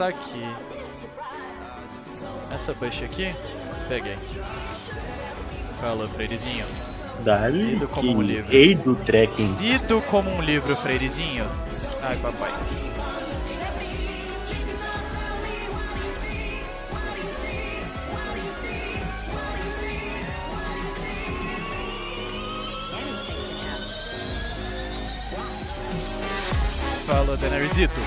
está aqui. Essa bush aqui, peguei. Fala, Freirezinho. Dali, Lido como um livro. rei do trekking. Lido como um livro, Freirezinho. Ai, papai. Fala, Daenerysito.